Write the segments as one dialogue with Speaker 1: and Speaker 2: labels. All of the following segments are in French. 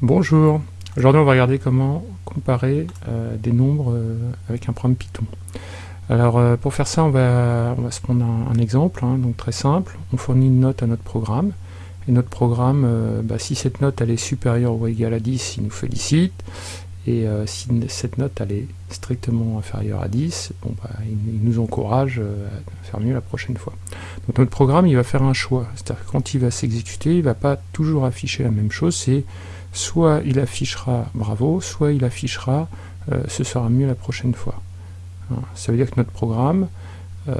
Speaker 1: Bonjour, aujourd'hui on va regarder comment comparer euh, des nombres euh, avec un programme Python. Alors euh, pour faire ça on va, on se prendre un, exemple, hein, donc très simple, on fournit une note à notre programme, et notre programme, bah, si cette note elle est supérieure ou égale à 10, il nous félicite, et si cette note elle est strictement inférieure à 10, bon, bah, il, nous encourage à faire mieux la prochaine fois. Donc notre programme il va faire un choix, c'est-à-dire quand il va s'exécuter, il ne va pas toujours afficher la même chose, soit il affichera bravo, soit il affichera euh, ce sera mieux la prochaine fois. Hein, ça veut dire que notre programme, euh,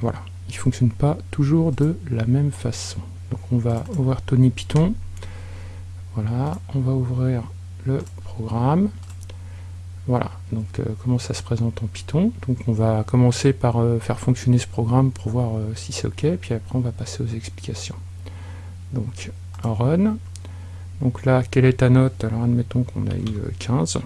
Speaker 1: voilà, il ne fonctionne pas toujours de la même façon. Donc on va ouvrir Tony Python, voilà, on va ouvrir le programme, voilà, donc euh, comment ça se présente en Python? Donc on va commencer par faire fonctionner ce programme pour voir si c'est ok, puis après on va passer aux explications. Donc run, donc là, quelle est ta note Alors admettons qu'on a eu 15. Euh,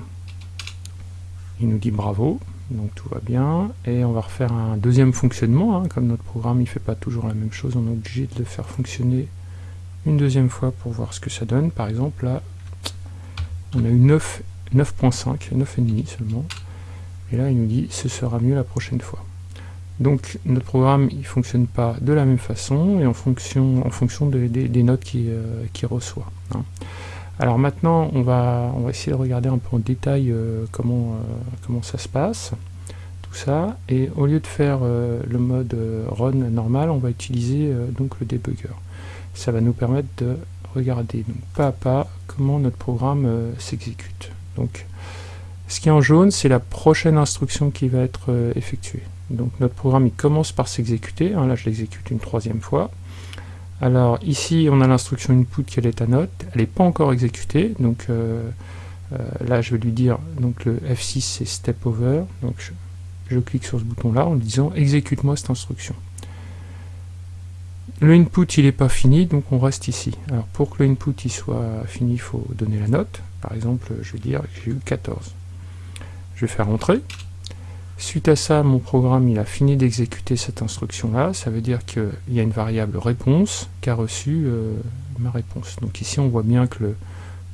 Speaker 1: il nous dit bravo, donc tout va bien. Et on va refaire un deuxième fonctionnement, hein. comme notre programme il fait pas toujours la même chose, on est obligé de le faire fonctionner une deuxième fois pour voir ce que ça donne. Par exemple, là, on a eu 9, 9.5, 9,5 seulement. Et là, il nous dit ce sera mieux la prochaine fois. Donc notre programme il fonctionne pas de la même façon et en fonction, en fonction des notes qu'il euh, reçoit. Hein. Alors maintenant on va, on va essayer de regarder un peu en détail euh, comment, euh, comment ça se passe, tout ça, et au lieu de faire le mode run normal, on va utiliser donc le debugger. Ça va nous permettre de regarder donc, pas à pas comment notre programme s'exécute. Donc ce qui est en jaune, c'est la prochaine instruction qui va être effectuée. Donc notre programme il commence par s'exécuter, hein, là je l'exécute une troisième fois. Alors ici on a l'instruction input quelle est ta note, elle n'est pas encore exécutée, donc euh, euh, là je vais lui dire, donc le F6 c'est step over, donc je, clique sur ce bouton là en disant exécute-moi cette instruction. Le input il n'est pas fini, donc on reste ici. Alors pour que le input il soit fini, il faut donner la note. Par exemple, je vais dire que j'ai eu 14. Je vais faire entrer. Suite à ça, mon programme il a fini d'exécuter cette instruction-là. Ça veut dire qu'il y a une variable réponse qui a reçu euh, ma réponse. Donc ici, on voit bien que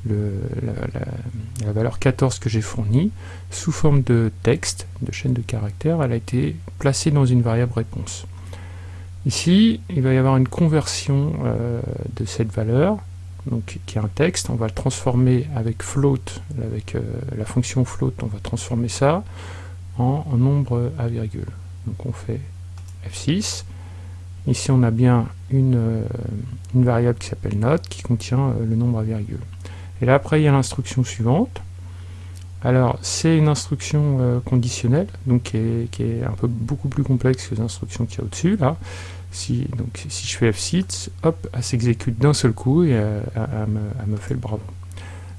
Speaker 1: la, valeur 14 que j'ai fournie, sous forme de texte, de chaîne de caractères, elle a été placée dans une variable réponse. Ici, il va y avoir une conversion euh, de cette valeur, donc, qui est un texte. On va le transformer avec float, avec euh, la fonction float, on va transformer ça en, nombre à virgule. Donc on fait F6. Ici on a bien une, euh, variable qui s'appelle note qui contient euh, le nombre à virgule. Et là après il y a l'instruction suivante. Alors c'est une instruction euh, conditionnelle, donc qui est, un peu beaucoup plus complexe que les instructions qu'il y a au-dessus là. Si, donc si je fais F6, hop, elle s'exécute d'un seul coup et elle, me fait le bravo.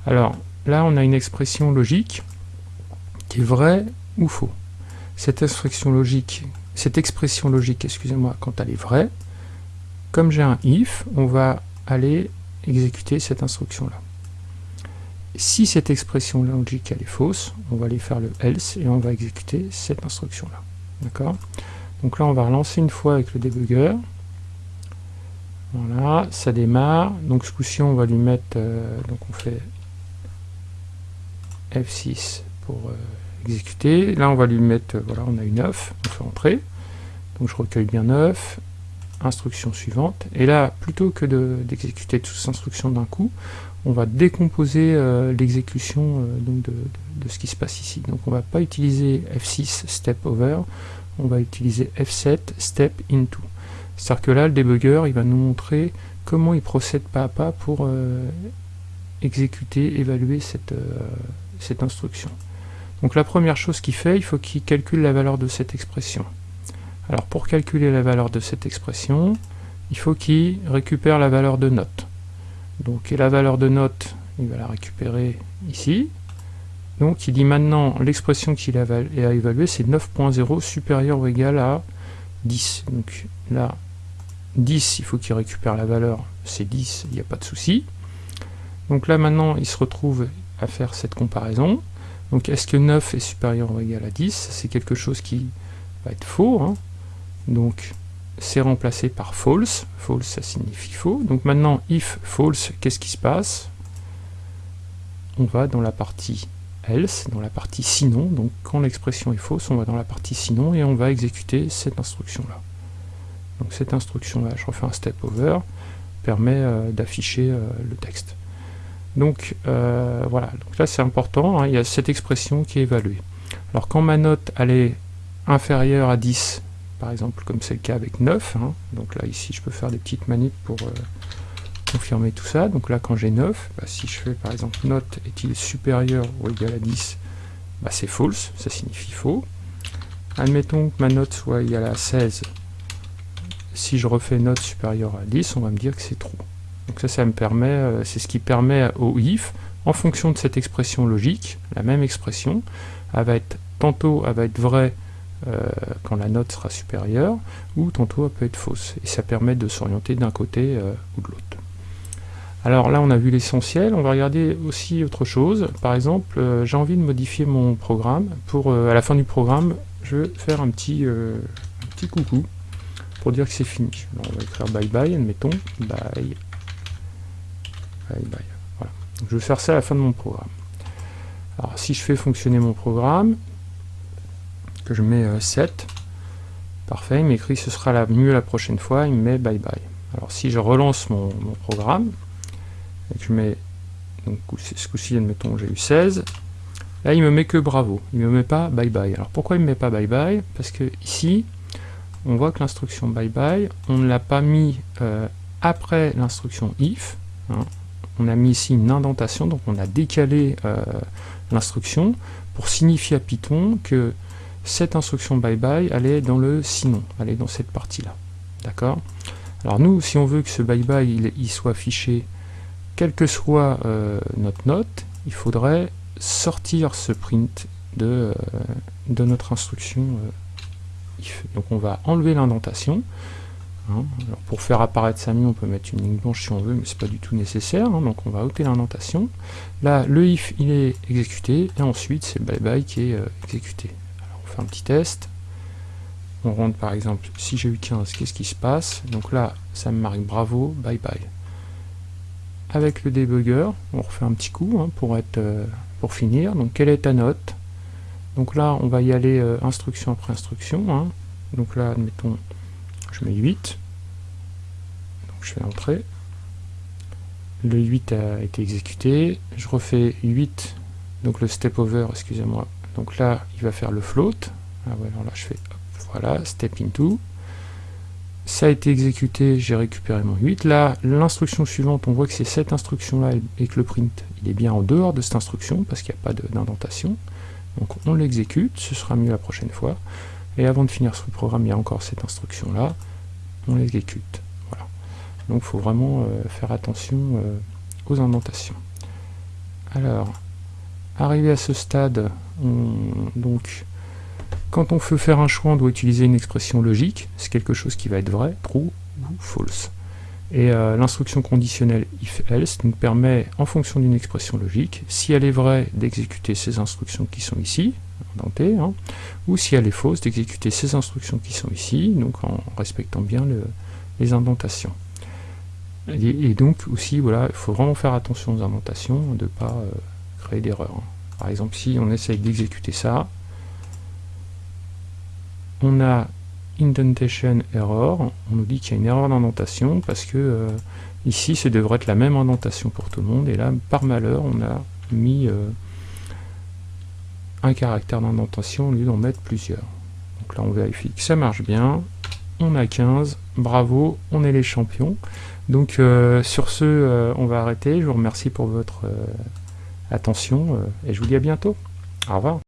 Speaker 1: Alors là on a une expression logique qui est vraie ou faux. Cette expression logique, cette expression logique, excusez-moi, quand elle est vraie, comme j'ai un if, on va aller exécuter cette instruction-là. Si cette expression logique elle est fausse, on va aller faire le else et on va exécuter cette instruction-là. D'accord? Donc là, on va relancer une fois avec le debugger. Voilà, ça démarre. Donc ce coup-ci, on va lui mettre, euh, donc on fait F6 pour euh, exécuter. Là, on va lui mettre, euh, voilà, on a une 9, on fait entrer. Donc je recueille bien 9, instruction suivante. Et là, plutôt que d'exécuter toutes ces instructions d'un coup, on va décomposer euh, l'exécution euh, de, de, ce qui se passe ici. Donc on va pas utiliser F6 step over, on va utiliser F7 step into. C'est-à-dire que là, le debugger, il va nous montrer comment il procède pas à pas pour exécuter, évaluer cette instruction. Donc la première chose qu'il fait, il faut qu'il calcule la valeur de cette expression. Alors pour calculer la valeur de cette expression, il faut qu'il récupère la valeur de note. Donc la valeur de note, il va la récupérer ici. Donc il dit maintenant l'expression qu'il a, évaluée, c'est 9.0 supérieur ou égal à 10. Donc là, 10, il faut qu'il récupère la valeur, c'est 10, il n'y a pas de souci. Donc là maintenant, il se retrouve à faire cette comparaison. Donc est-ce que 9 est supérieur ou égal à 10 C'est quelque chose qui va être faux. Hein. Donc c'est remplacé par false. False, ça signifie faux. Donc maintenant, if false, qu'est-ce qui se passe? On va dans la partie else, dans la partie sinon, donc quand l'expression est fausse, on va dans la partie sinon et on va exécuter cette instruction-là. Donc cette instruction-là, je refais un step over, permet euh, d'afficher euh, le texte. Donc euh, voilà, donc là c'est important, hein, il y a cette expression qui est évaluée. Alors quand ma note elle est inférieure à 10, par exemple comme c'est le cas avec 9, hein, donc là ici je peux faire des petites manips pour confirmer tout ça. Donc là, quand j'ai 9, bah, si je fais par exemple note est-il supérieur ou égal à 10, bah, c'est false, ça signifie faux. Admettons que ma note soit égale à 16. Si je refais note supérieure à 10, on va me dire que c'est true. Donc ça, ça me permet, euh, c'est ce qui permet au if, en fonction de cette expression logique, la même expression, elle va être, tantôt elle va être vraie euh, quand la note sera supérieure, ou tantôt elle peut être fausse. Et ça permet de s'orienter d'un côté euh, ou de l'autre. Alors là, on a vu l'essentiel, on va regarder aussi autre chose. Par exemple, j'ai envie de modifier mon programme. Pour À la fin du programme, je vais faire un petit, euh, petit coucou pour dire que c'est fini. on va écrire bye bye, admettons. Bye. Je vais faire ça à la fin de mon programme. Alors si je fais fonctionner mon programme, que je mets 7, parfait, il m'écrit ce sera la, mieux la prochaine fois, il me met bye bye. Alors si je relance mon programme, je mets, donc ce coup-ci, admettons, j'ai eu 16. Là, il me met que bravo, il me met pas bye bye. Alors pourquoi il me met pas bye bye? Parce que ici, on voit que l'instruction bye bye, on ne l'a pas mis euh, après l'instruction if. Hein. On a mis ici une indentation, donc on a décalé euh, l'instruction pour signifier à Python que cette instruction bye bye, elle est dans le sinon, elle est dans cette partie-là. D'accord? Alors nous, si on veut que ce bye bye il, soit affiché quelle que soit euh, notre note, il faudrait sortir ce print de, euh, de notre instruction if. Donc on va enlever l'indentation. Hein. pour faire apparaître mieux, on peut mettre une ligne blanche si on veut, mais c'est pas du tout nécessaire. Hein. donc on va ôter l'indentation. Là, le if il est exécuté, et ensuite c'est bye bye qui est exécuté. Alors on fait un petit test. On rentre par exemple, si j'ai eu 15, qu'est-ce qui se passe? Donc là, ça me marque bravo, bye bye avec le debugger, on refait un petit coup hein, pour, être, euh, pour finir. Donc quelle est ta note? Donc là, on va y aller euh, instruction après instruction. Donc là, admettons, je mets 8. Donc je fais entrer. Le 8 a été exécuté. Je refais 8, donc le step over, excusez-moi. Donc là, il va faire le float. Ah là, je fais, voilà, step into ça a été exécuté, j'ai récupéré mon 8. Là, l'instruction suivante, on voit que c'est cette instruction-là et que le print, il est bien en dehors de cette instruction parce qu'il n'y a pas d'indentation. Donc on l'exécute, ce sera mieux la prochaine fois. Et avant de finir ce programme, il y a encore cette instruction-là, on l'exécute. Voilà. Donc il faut vraiment euh, faire attention euh, aux indentations. Alors, arrivé à ce stade, on, donc quand on veut faire un choix, on doit utiliser une expression logique, c'est quelque chose qui va être vrai, true ou false. Et euh, l'instruction conditionnelle if-else nous permet, en fonction d'une expression logique, si elle est vraie, d'exécuter ces instructions qui sont ici, indentées, hein, ou si elle est fausse, d'exécuter ces instructions qui sont ici, donc en respectant bien les indentations. Et, donc aussi, voilà, il faut vraiment faire attention aux indentations, de ne pas euh, créer d'erreurs. Hein. Par exemple, si on essaye d'exécuter ça, on a indentation error, on nous dit qu'il y a une erreur d'indentation parce que euh, ici ce devrait être la même indentation pour tout le monde et là par malheur on a mis euh, un caractère d'indentation au lieu d'en mettre plusieurs. Donc là on vérifie que ça marche bien, on a 15, bravo, on est les champions. Donc euh, sur ce on va arrêter, je vous remercie pour votre attention et je vous dis à bientôt. Au revoir.